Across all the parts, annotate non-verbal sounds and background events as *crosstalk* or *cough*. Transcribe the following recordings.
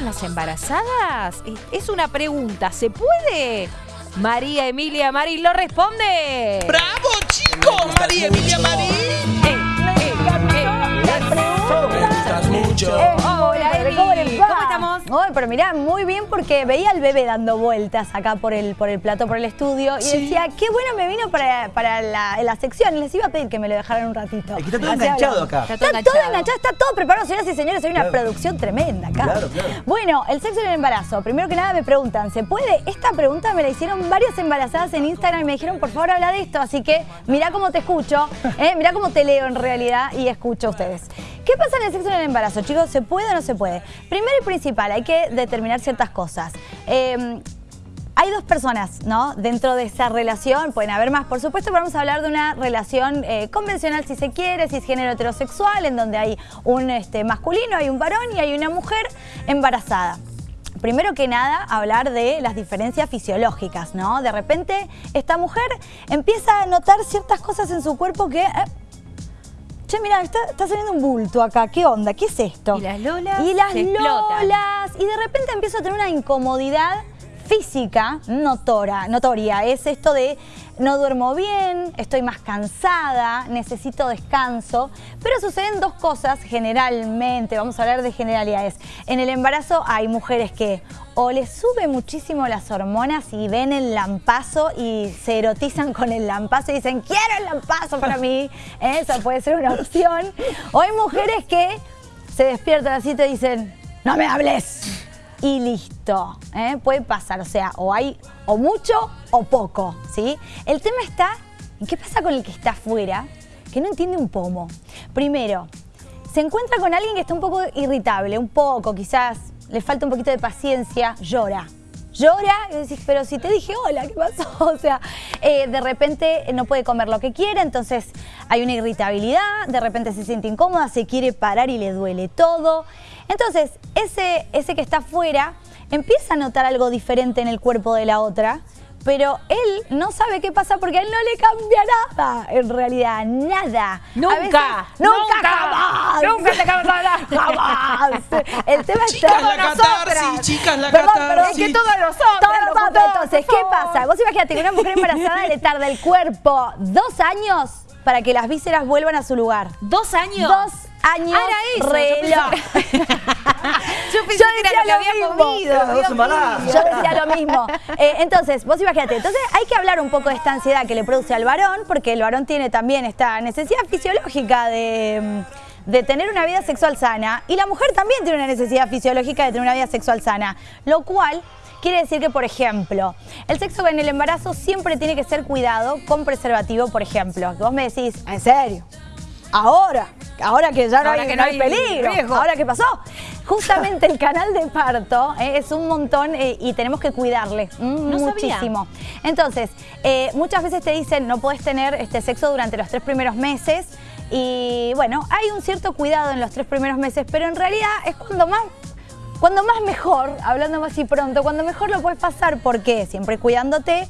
en las embarazadas? Es una pregunta, ¿se puede? María Emilia Marín lo responde. ¡Bravo, chicos! María Emilia Marín. Eh, eh, eh, mucho. Hola, ¿Cómo estamos? Ay, pero mirá, muy bien porque veía al bebé dando vueltas acá por el, por el plato, por el estudio y Sí. decía, qué bueno me vino para, para la, la sección. Y les iba a pedir que me lo dejaran un ratito. Es que está todo Así enganchado acá. Está Está, todo todo enganchado. enganchado, está todo preparado, señoras y señores. Hay una Claro. producción tremenda acá. Claro, claro. Bueno, el sexo en el embarazo. Primero que nada me preguntan, ¿se puede? Esta pregunta me la hicieron varias embarazadas en Instagram y me dijeron, por favor, habla de esto. Así que mirá cómo te escucho, *laughs* ¿eh? mirá cómo te leo en realidad y escucho a ustedes. ¿Qué pasa en el sexo en el embarazo, chicos? ¿Se puede o no se puede? Primero y principal, hay que determinar ciertas cosas. Eh, hay dos personas, ¿no? Dentro de esa relación, pueden haber más, por supuesto, pero vamos a hablar de una relación eh, convencional, si se quiere, cisgénero heterosexual, en donde hay un este, masculino, hay un varón y hay una mujer embarazada. Primero que nada, hablar de las diferencias fisiológicas, ¿no? De repente, esta mujer empieza a notar ciertas cosas en su cuerpo que... eh, Che, mira, está, está saliendo un bulto acá. ¿Qué onda? ¿Qué es esto? Y las lolas Y las se explotan. lolas. Y de repente empiezo a tener una incomodidad física notora, notoria. Es esto de no duermo bien, estoy más cansada, necesito descanso. Pero suceden dos cosas generalmente, vamos a hablar de generalidades. En el embarazo hay mujeres que o les sube muchísimo las hormonas y ven el lampazo y se erotizan con el lampazo y dicen, quiero el lampazo para mí. *laughs* Esa puede ser una opción. O hay mujeres que se despiertan así y te dicen, no me hables. Y listo, ¿eh? puede pasar, o sea, o hay o mucho o poco, ¿sí? El tema está en qué pasa con el que está afuera, que no entiende un pomo. Primero, se encuentra con alguien que está un poco irritable, un poco, quizás le falta un poquito de paciencia, llora. Llora y decís, pero si te dije hola, ¿qué pasó? *laughs* O sea, eh, de repente no puede comer lo que quiere, entonces hay una irritabilidad, de repente se siente incómoda, se quiere parar y le duele todo. Entonces, ese, ese que está afuera empieza a notar algo diferente en el cuerpo de la otra, pero él no sabe qué pasa porque a él no le cambia nada, en realidad, nada. Nunca, veces- nunca, nunca, jamás. nunca te cambia nada. *laughs* Jamás. El tema Chicas, está... la catarsis, chicas, la Perdón, catarsis. perdón, Es que todos los hombres, Todos los hombres. locutor, Entonces, ¿qué pasa? Vos imagínate que una mujer embarazada le tarda el cuerpo dos años para que las vísceras vuelvan a su lugar. ¿Dos años? Dos años Ah, era eso, yo reloj. *laughs* *laughs* Yo pensé que era lo decía había mismo. comido. Yo decía lo mismo. Eh, entonces, vos imagínate, entonces hay que hablar un poco de esta ansiedad que le produce al varón, porque el varón tiene también esta necesidad fisiológica de, mm, de tener una vida sexual sana, y la mujer también tiene una necesidad fisiológica de tener una vida sexual sana, lo cual quiere decir que, por ejemplo, el sexo en el embarazo siempre tiene que ser cuidado con preservativo, por ejemplo. Vos me decís, ¿en serio? Ahora, ahora que ya no, Ahora hay, que no hay peligro, riesgo. ahora qué pasó. Justamente el canal de parto eh, es un montón eh, y tenemos que cuidarle mm, No sabía. muchísimo. Entonces, eh, muchas veces te dicen no puedes tener este sexo durante los tres primeros meses y bueno, hay un cierto cuidado en los tres primeros meses, pero en realidad es cuando más cuando más mejor, hablando más y pronto, cuando mejor lo puedes pasar, porque siempre cuidándote,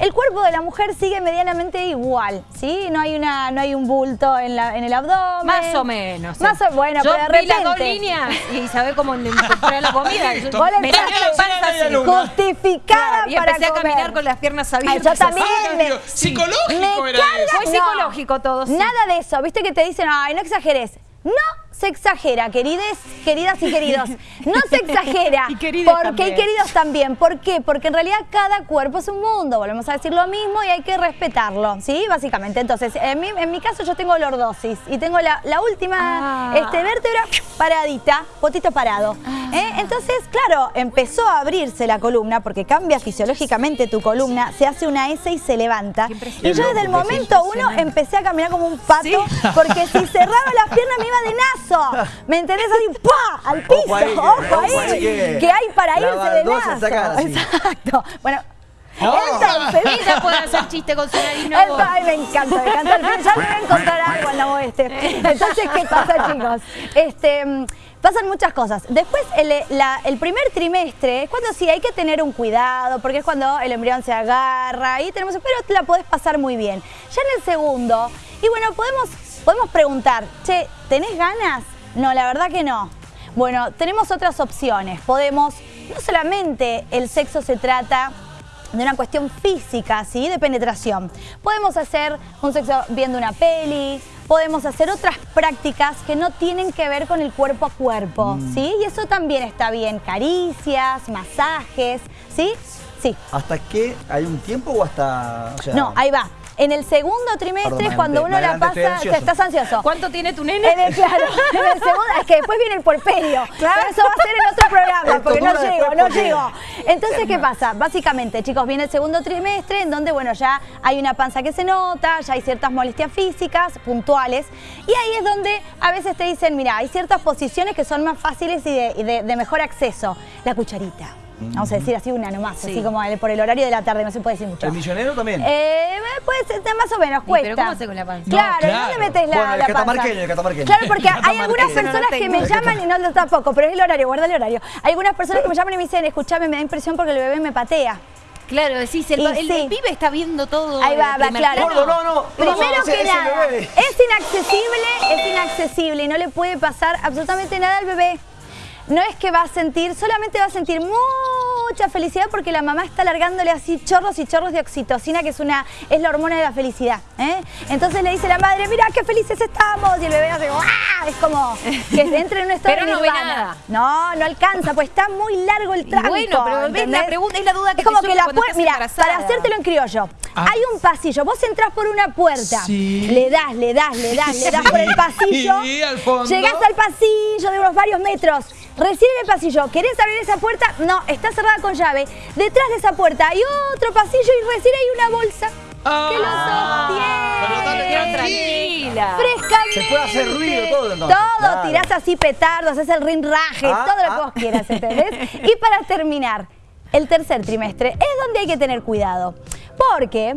el cuerpo de la mujer sigue medianamente igual, ¿sí? No hay una, no hay un bulto en, la, en el abdomen. Más o menos. Más o bueno, Yo pero de vi las dos líneas y sabés cómo comprar la comida. *laughs* Yo- Vos le panza. Justificada Claro, y para empecé a comer. caminar con las piernas Ay, abiertas. yo también. Ay, me- psicológico me era eso. Fue psicológico todo, sí. Nada de eso. Viste que te dicen, ay, no exageres. No se exagera, querides, queridas y queridos. *laughs* No se exagera. Y querides porque también. y queridos también. ¿Por qué? Porque en realidad cada cuerpo es un mundo. Volvemos a decir lo mismo y hay que respetarlo, ¿sí? Básicamente. Entonces, en mi, en mi caso yo tengo lordosis y tengo la, la última Ah. este, vértebra paradita, potito parado. ¿eh? Entonces, claro, empezó a abrirse la columna porque cambia fisiológicamente tu columna, se hace una S y se levanta. Y yo desde el momento uno empecé a caminar como un pato Sí. porque si cerraba las piernas me iba de nazo. ¿Me entendés? Así, ¡pa! Al piso. Ojo ahí, que- Ojo ojo ahí. ahí que- Que hay para irse de así. Exacto. Bueno. Oh. Entonces, Ella puede hacer chiste con su nariz, no ay, me encanta, me encanta. el. Ya me voy a encontrar algo en la oeste. Entonces, ¿qué pasa, chicos? Este, mm, pasan muchas cosas. Después, el, la- el primer trimestre es cuando sí hay que tener un cuidado, porque es cuando el embrión se agarra y tenemos, pero la podés pasar muy bien. Ya en el segundo, y bueno, podemos, podemos preguntar, che, ¿tenés ganas? No, la verdad que no. Bueno, tenemos otras opciones. Podemos, no solamente el sexo se trata de una cuestión física, ¿sí? De penetración. Podemos hacer un sexo viendo una peli, podemos hacer otras prácticas que no tienen que ver con el cuerpo a cuerpo, ¿sí? Y eso también está bien, caricias, masajes, ¿sí? Sí. ¿Hasta qué? ¿Hay un tiempo o hasta...? o sea, No, ahí va. En el segundo trimestre, Perdón, cuando uno la pasa, ansioso. estás ansioso. ¿Cuánto tiene tu nene? En el, claro, en el *laughs* segundo, es que después viene el porperio. Claro. Pero eso va a ser en otro programa, porque no llego, no porque- llego. Entonces, ¿qué pasa? Básicamente, chicos, viene el segundo trimestre en donde, bueno, ya hay una panza que se nota, ya hay ciertas molestias físicas puntuales. Y ahí es donde a veces te dicen, mira, hay ciertas posiciones que son más fáciles y de, y de- de mejor acceso. La cucharita. Vamos a decir así una nomás, Sí. así como el- por el horario de la tarde, no se puede decir mucho. ¿El misionero también? Eh, puede ser más o menos, ¿Y cuesta. pero cómo hace con la panza? Claro, No, claro. ¿dónde metes la, Bueno, el la panza? catamarqueño, el catamarqueño. Claro, porque *laughs* hay algunas no personas que me llaman y no lo tampoco, pero es el horario, guarda el horario. Hay algunas personas que me llaman y me dicen, escúchame, me da impresión porque el bebé me patea. Claro, decís, el, sí. el pibe está viendo todo. Ahí va, va, claro. plano. Gordo, no, no. Primero no, que nada, bebé. es inaccesible, es inaccesible y no le puede pasar absolutamente nada al bebé. No es que va a sentir, solamente va a sentir mucha felicidad porque la mamá está largándole así chorros y chorros de oxitocina, que es una es la hormona de la felicidad. ¿eh? Entonces le dice la madre, mira qué felices estamos. Y el bebé hace, ¡ah! Es como que *laughs* entra en un estado Pero de no ve nada. No, no alcanza, pues está muy largo el Y tranco. bueno, pero ves la ¿entendés? pregunta, es la duda que Es como te que la puerta, mira, embarazada. para hacértelo en criollo, Ah. hay un pasillo, vos entrás por una puerta, Sí. le das, le das, le das, le das por el *laughs* pasillo, Sí, al fondo. llegás al pasillo de unos varios metros, recién en el pasillo, ¿querés abrir esa puerta? No, está cerrada con llave. Detrás de esa puerta hay otro pasillo y recién hay una bolsa que lo Ah, pero dale sostiene. tranquila. Frescamente. Se puede hacer ruido todo, entonces. Todo, Claro. tirás así petardos, haces el rinraje, Ah, todo lo que ah. vos quieras, ¿entendés? y para terminar, el tercer trimestre es donde hay que tener cuidado. Porque,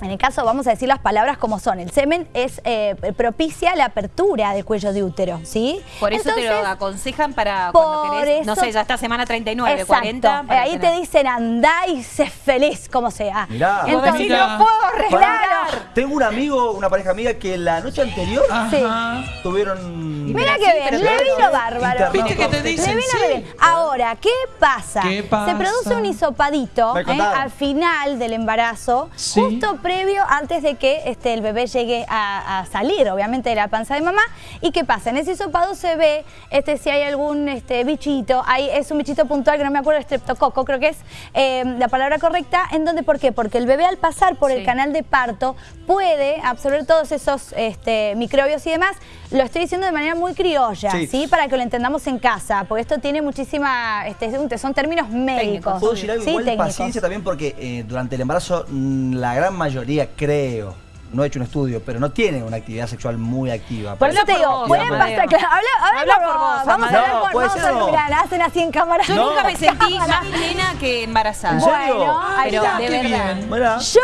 en el caso, vamos a decir las palabras como son, el semen es eh, propicia la apertura del cuello de útero, ¿sí? Por eso te lo aconsejan para cuando querés, no eso- sé, ya está semana 39, Exacto. 40. para Eh, Ahí te dicen andá y sé feliz como sea. Mirá. Entonces, Mira. no puedo arreglar. Tengo un amigo, una pareja amiga que la noche anterior Ajá. tuvieron... Mira qué bien, le vino bárbaro. ¿Viste que te dicen? Le vino sí. bien. Ahora, ¿qué pasa? ¿Qué pasa? Se produce un hisopadito ¿eh? al final del embarazo, Sí. justo previo antes de que este, el bebé llegue a, a salir, obviamente, de la panza de mamá. ¿Y qué pasa? En ese hisopado se ve este, si hay algún este, bichito, hay, es un bichito puntual que no me acuerdo, estreptococo, creo que es eh, la palabra correcta. ¿En donde ¿Por qué? Porque el bebé al pasar por el canal de parto puede absorber todos esos este, microbios y demás. Lo estoy diciendo de manera muy criolla, Sí. ¿sí? Para que lo entendamos en casa, porque esto tiene muchísima, este, son términos médicos. Puedo decir algo Sí, igual técnicos. paciencia también porque eh, durante el embarazo mm, la gran mayoría, creo, no he hecho un estudio, pero no tienen una actividad sexual muy activa. Por eso te digo, vos, pueden pasar, claro, habla, habla Habla por vos, vos, vamos a hablar No, por, o no. mirar, hacen así en cámara. Yo No. nunca me sentí más nena que embarazada. ¿En serio? Bueno, ahí Pero está. de verdad. bien. Yo,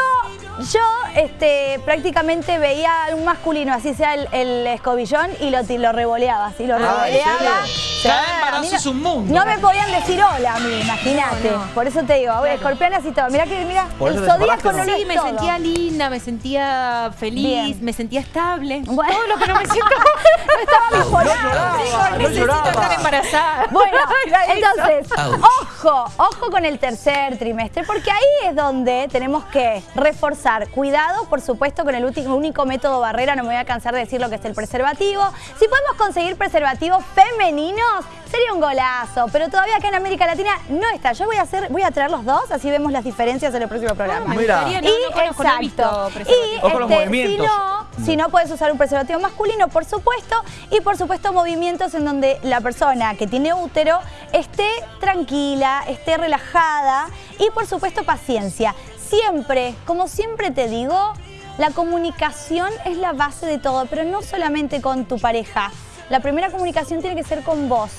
yo este, prácticamente veía a un masculino, así sea el, el escobillón, y lo, lo revoleaba, así lo Ah, ¿en revoleaba. Cada embarazo no- es un mundo. No me podían decir hola a mí, imagínate. No, no. Por eso te digo, bueno, escorpionas y todo. Mirá que, mira, el zodíaco no lo Sí, me todo. sentía linda, me sentía feliz, Bien. me sentía estable. Bueno. Todo lo que no me siento. *laughs* *laughs* No estaba lloraba, no necesito lloraba. estar embarazada. *laughs* Bueno, entonces, ojo, ojo con el tercer trimestre, porque ahí es donde tenemos que reforzar. Cuidado, por supuesto, con el último- único método barrera, no me voy a cansar de decir lo que es el preservativo. Si podemos conseguir preservativos femeninos, sería un golazo, pero todavía acá en América Latina no está. Yo voy a hacer, voy a traer los dos, así vemos las diferencias en el próximo programa. Me Mira. y no no exacto. Y este, si no, si no puedes usar un preservativo masculino, por supuesto, y por supuesto movimientos en donde la persona que tiene útero esté tranquila, esté relajada y por supuesto paciencia. Siempre, como siempre te digo, la comunicación es la base de todo, pero no solamente con tu pareja. La primera comunicación tiene que ser con vos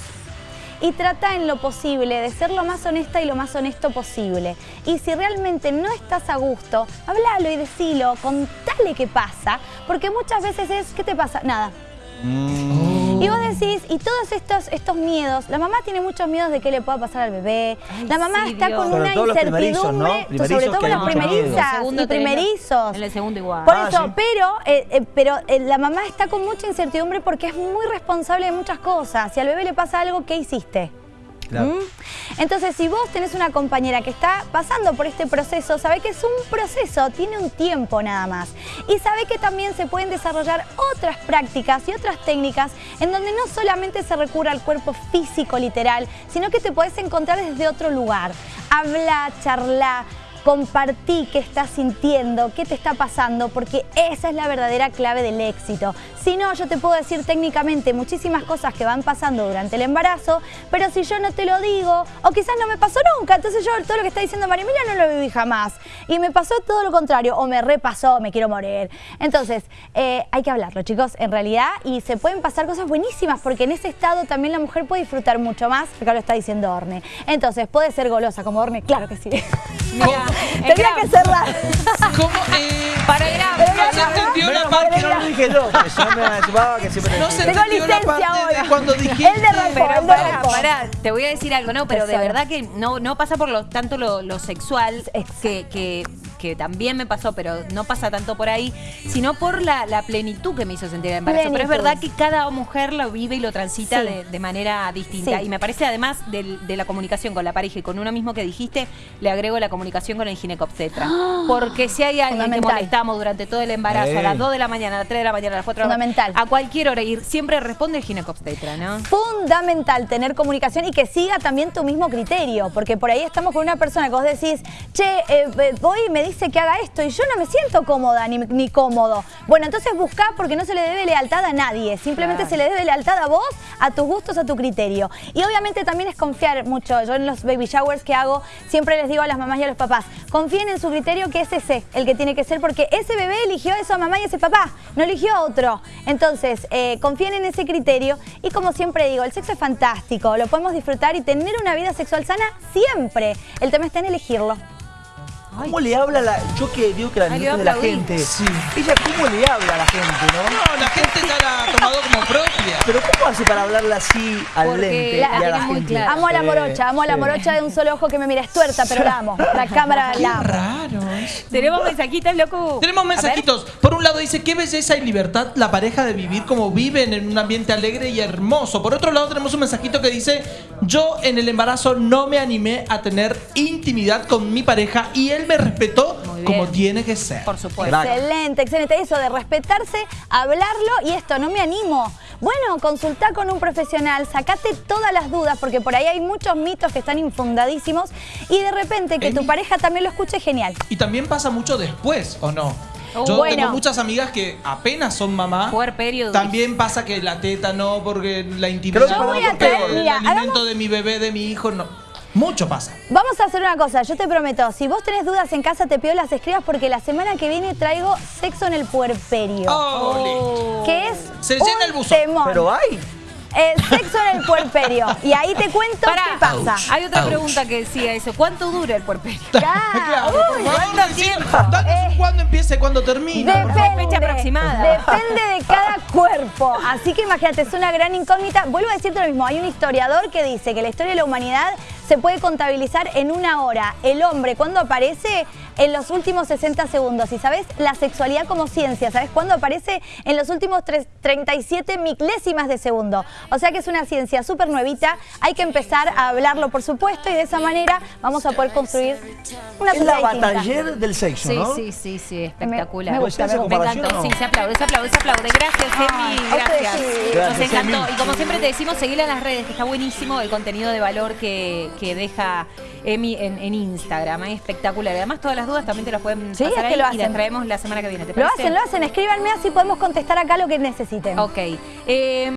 y trata en lo posible de ser lo más honesta y lo más honesto posible. Y si realmente no estás a gusto, háblalo y decilo, contale qué pasa, porque muchas veces es, ¿qué te pasa? Nada. Mm. Y vos decís, y todos estos, estos miedos, la mamá tiene muchos miedos de qué le pueda pasar al bebé. Ay, la mamá sí, está Dios. con Sobre una incertidumbre, sobre todo con las primerizas En el segundo y primerizos. En el segundo igual. Por Ah, eso, sí. pero, eh, eh, pero eh, la mamá está con mucha incertidumbre porque es muy responsable de muchas cosas. Si al bebé le pasa algo, ¿qué hiciste? ¿Mm? Entonces, si vos tenés una compañera que está pasando por este proceso, sabe que es un proceso, tiene un tiempo nada más. Y sabe que también se pueden desarrollar otras prácticas y otras técnicas en donde no solamente se recurre al cuerpo físico literal, sino que te podés encontrar desde otro lugar. Habla, charla, compartí qué estás sintiendo, qué te está pasando, porque esa es la verdadera clave del éxito. Si no, yo te puedo decir técnicamente muchísimas cosas que van pasando durante el embarazo, pero si yo no te lo digo, o quizás no me pasó nunca, entonces yo todo lo que está diciendo María Emilia no lo viví jamás. Y me pasó todo lo contrario, o me repasó, me quiero morir. Entonces, eh, hay que hablarlo, chicos, en realidad, y se pueden pasar cosas buenísimas, porque en ese estado también la mujer puede disfrutar mucho más, acá lo está diciendo Orne. Entonces, ¿puede ser golosa como Orne? Claro que sí. *laughs* Mira, Tendría que cerrar. ¿Cómo? *laughs* Eh, Para grave. no se entendió la parte. no lo dije yo, porque si no me chupaba que siempre No se Tengo entendió la licencia parte ahora. de cuando Pero pará, te voy a decir algo, no, pero de verdad que no, no pasa por lo, tanto lo, lo sexual, que, que, que también me pasó, pero no pasa tanto por ahí, sino por la, la plenitud que me hizo sentir el embarazo. Pero es Plenitud. verdad que cada mujer lo vive y lo transita Sí. de, de manera distinta. Sí. Y me parece además del- de, la comunicación con la pareja y con uno mismo que dijiste, le agrego la comunicación con el ginecobstetra. *gasps* Porque si hay alguien que molestamos durante todo el embarazo, a Ey. las 2 de la mañana, a las 3 de la mañana, a las 4 de la mañana, Fundamental. a cualquier hora, y siempre responde el ginecobstetra, ¿no? Fundamental tener comunicación y que siga también tu mismo criterio, porque por ahí estamos con una persona que vos decís, che, eh, eh, voy y me dice que haga esto y yo no me siento cómoda ni, ni cómodo. Bueno, entonces buscá porque no se le debe lealtad a nadie, simplemente Claro. se le debe lealtad a vos, a tus gustos, a tu criterio. Y obviamente también es confiar mucho. Yo en los baby showers que hago siempre les digo a las mamás y a los papás, confíen en su criterio que es ese el que tiene que ser, porque ese bebé eligió a esa mamá y ese papá, no eligió a otro. Entonces, eh, confíen en ese criterio y como siempre digo, el sexo es fantástico, lo podemos disfrutar y tener una vida sexual sana siempre. El tema está en elegirlo. ¿Cómo le habla la.? Yo que digo que la de aplaudí. gente. Sí. Ella, ¿cómo le habla a la gente, no? No, la gente ya la ha tomado como propia. Pero ¿cómo hace para hablarle así al Porque lente la y a la muy gente? clara. Amo a la morocha, amo a la morocha de un solo ojo que me mira, es tuerta, pero la amo. La cámara Qué la amo. raro. Tenemos mensajitos, loco. Tenemos mensajitos. Por un lado dice, qué belleza y libertad la pareja de vivir como viven en un ambiente alegre y hermoso. Por otro lado tenemos un mensajito que dice, yo en el embarazo no me animé a tener intimidad con mi pareja y él me respetó como tiene que ser. Por supuesto. Excelente, excelente. Eso de respetarse, hablarlo y esto, no me animo. Bueno, consultá con un profesional, sacate todas las dudas, porque por ahí hay muchos mitos que están infundadísimos y de repente que tu pareja también lo escuche, genial. Y también pasa mucho después, ¿o no? Oh, Yo bueno. tengo muchas amigas que apenas son mamá. Puerperio. También pasa que la teta no, porque la intimidad Creo que no, voy a el alimento hagamos- de mi bebé, de mi hijo, no. Mucho pasa. Vamos a hacer una cosa, yo te prometo, si vos tenés dudas en casa, te pido las escribas porque la semana que viene traigo sexo en el puerperio. Ole. Que es Se un llena el buzón. temón. Pero hay. Eh, sexo en el puerperio. Y ahí te cuento Pará, qué pasa. hay otra Ouch. pregunta que decía eso. ¿Cuánto dura el puerperio? Ya, *laughs* Claro, uy, ¿cuánto tiempo? Eh, cuándo empieza y cuándo termina. Fecha aproximada. Depende de cada cuerpo. Así que imagínate, es una gran incógnita. Vuelvo a decirte lo mismo. Hay un historiador que dice que la historia de la humanidad se puede contabilizar en una hora. El hombre, cuando aparece? En los últimos 60 segundos. Y sabes, la sexualidad como ciencia, ¿sabes cuándo aparece? En los últimos tres- 37 milésimas de segundo. O sea que es una ciencia súper nuevita. Hay que empezar a hablarlo, por supuesto, y de esa manera vamos a poder construir una Es la bataller del sexo, Sí, ¿no? sí, sí, sí, espectacular. me gusta, me, me encantó, ¿Comparación o sí, no? se aplaude, se aplaude, se aplaude. Gracias, Ay, Emi, gracias. sí. Nos Gracias, encantó. Y como siempre te decimos, seguirla en las redes, que está buenísimo el contenido de valor que, que deja Emi en, en Instagram. Es espectacular. Además, todas las dudas también te las pueden Sí, pasar es que lo y hacen. las traemos la semana que viene. ¿te Lo parece? hacen, lo hacen. Escríbanme así podemos contestar acá lo que necesiten. Ok. Eh,